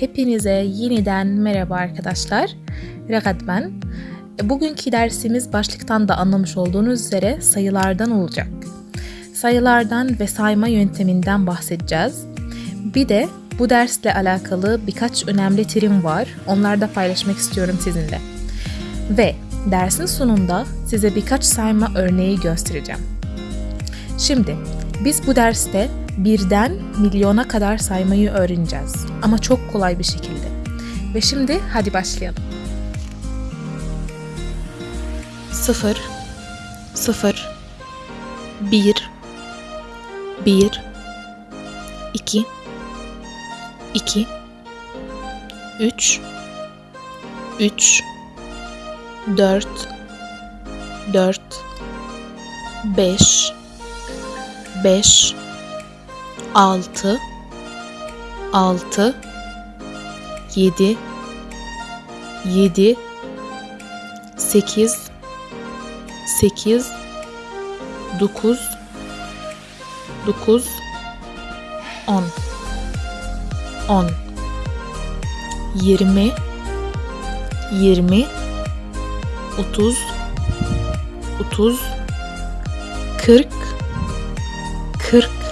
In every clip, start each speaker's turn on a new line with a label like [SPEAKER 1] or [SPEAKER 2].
[SPEAKER 1] Hepinize yeniden merhaba arkadaşlar. Regat ben. Bugünkü dersimiz başlıktan da anlamış olduğunuz üzere sayılardan olacak. Sayılardan ve sayma yönteminden bahsedeceğiz. Bir de bu dersle alakalı birkaç önemli terim var. Onları da paylaşmak istiyorum sizinle. Ve dersin sonunda size birkaç sayma örneği göstereceğim. Şimdi biz bu derste birden milyona kadar saymayı öğreneceğiz. Ama çok kolay bir şekilde. Ve şimdi hadi başlayalım. Sıfır, sıfır, bir, bir, iki, iki, üç, üç, dört, dört, beş, beş, altı, altı, yedi, yedi, sekiz, sekiz, dokuz, dokuz, on, on, yirmi, yirmi, otuz, otuz, kırk, kırk,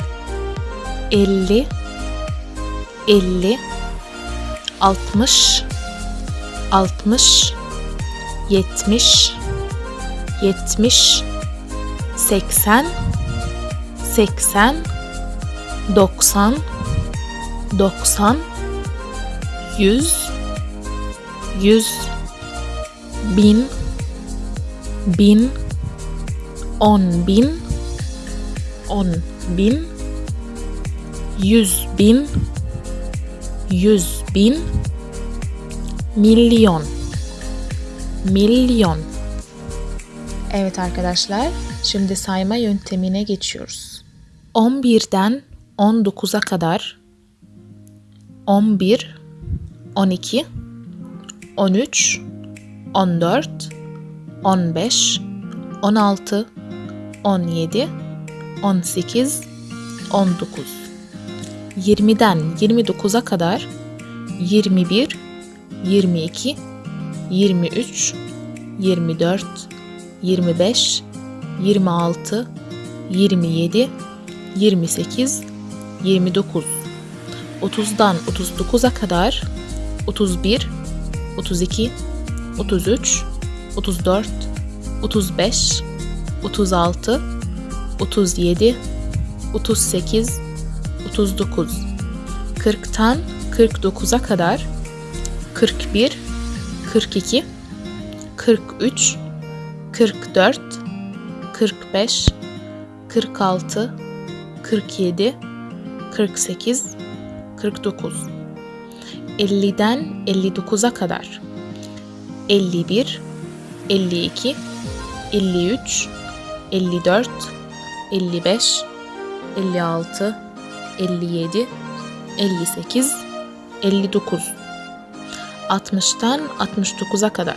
[SPEAKER 1] elli, elli, altmış, altmış, yetmiş, yetmiş, seksen, seksen, doksan, doksan, yüz, yüz, bin, bin, on bin, on bin, yüz bin, yüz bin, milyon, milyon. Evet arkadaşlar, şimdi sayma yöntemine geçiyoruz. 11'den 19'a kadar 11, 12, 13, 14, 15, 16, 17, 18, 19. 20'den 29'a kadar 21, 22, 23, 24, 25, 26, 27, 28, 29. 30'dan 39'a kadar 31, 32, 33, 34, 35, 36, 37, 38, 39. 40'tan 49'a kadar 41, 42, 43, 44, 45, 46, 47, 48, 49. 50'den 59'a kadar 51, 52, 53, 54, 55, 56, 57, 58, 59. 60'tan 69'a kadar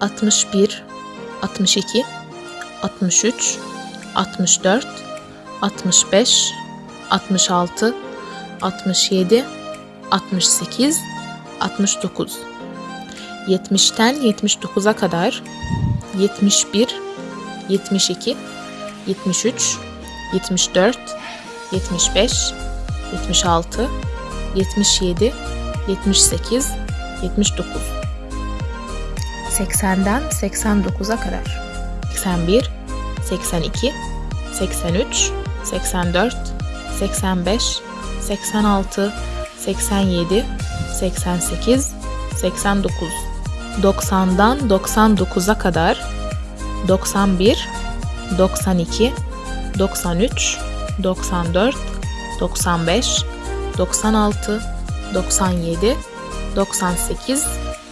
[SPEAKER 1] 61, 62, 63, 64, 65, 66, 67, 68, 69. 70'ten 79'a kadar 71, 72, 73, 74, 75, 76, 77, 78, 79. 80'den 89'a kadar 81, 82, 83, 84, 85, 86, 87, 88, 89. 90'dan 99'a kadar 91, 92, 93, 94, 95, 96, 97, 98,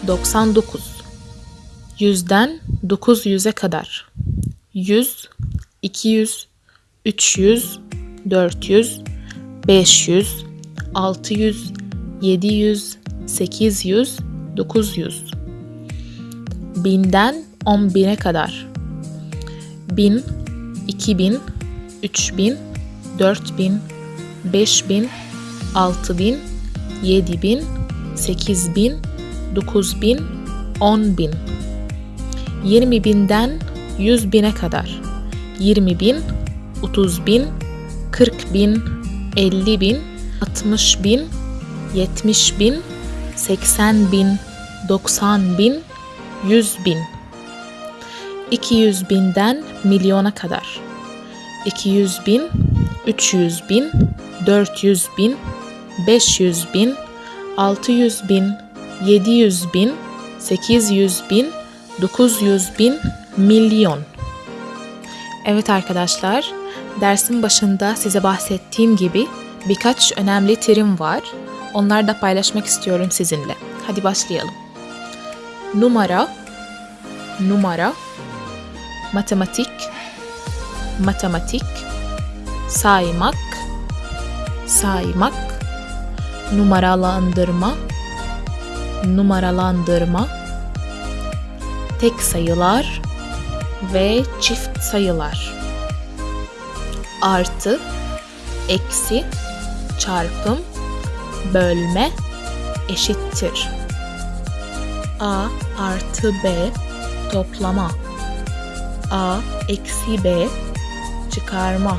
[SPEAKER 1] 99. 100'den 900'e kadar 100, 200, 300, 400, 500, 600, 700, 800, 900. 1000'den 10.000'e kadar 1000, 2000, 3000, 4000, 5000, 6000, yedi bin, sekiz bin, dokuz bin, on bin. Yirmi binden yüz bine kadar. Yirmi bin, otuz bin, kırk bin, elli bin, altmış bin, yetmiş bin, seksen bin, doksan bin, yüz bin. 200 binden milyona kadar. 200 bin, 300 bin, 400 bin, 500 bin, 600 bin, 700 bin, 800 bin, 900 bin, milyon. Evet arkadaşlar, dersin başında size bahsettiğim gibi birkaç önemli terim var. Onları da paylaşmak istiyorum sizinle. Hadi başlayalım. Numara, numara, matematik, matematik, saymak, saymak, numaralandırma, numaralandırma, tek sayılar ve çift sayılar. Artı, eksi, çarpım, bölme, eşittir. A artı B toplama. A eksi B çıkarma.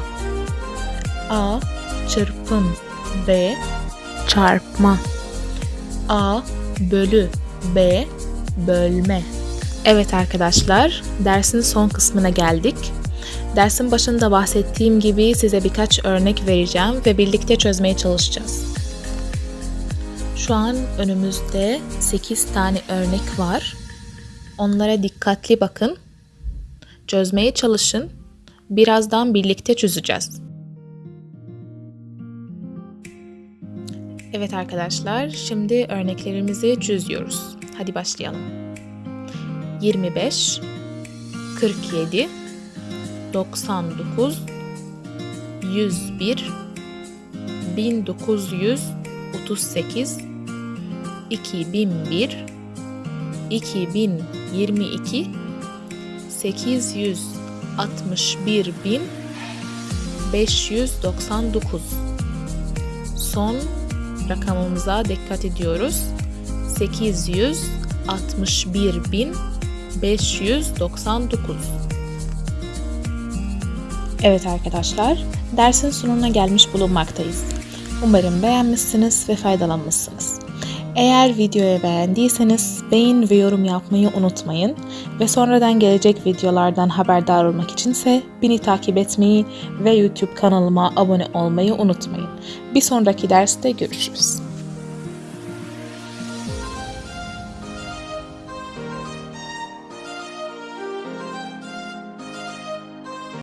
[SPEAKER 1] A çırpım B çarpma. A bölü B bölme. Evet arkadaşlar, dersin son kısmına geldik. Dersin başında bahsettiğim gibi size birkaç örnek vereceğim ve birlikte çözmeye çalışacağız. Şu an önümüzde 8 tane örnek var. Onlara dikkatli bakın. Çözmeye çalışın birazdan birlikte çözeceğiz. Evet arkadaşlar, şimdi örneklerimizi çözüyoruz. Hadi başlayalım. 25 47 99 101 1938 2001 2022 800 61.599 son rakamımıza dikkat ediyoruz 861.599 Evet arkadaşlar dersin sonuna gelmiş bulunmaktayız. Umarım beğenmişsiniz ve faydalanmışsınız. Eğer videoyu beğendiyseniz beğen ve yorum yapmayı unutmayın ve sonradan gelecek videolardan haberdar olmak içinse beni takip etmeyi ve YouTube kanalıma abone olmayı unutmayın. Bir sonraki derste görüşürüz.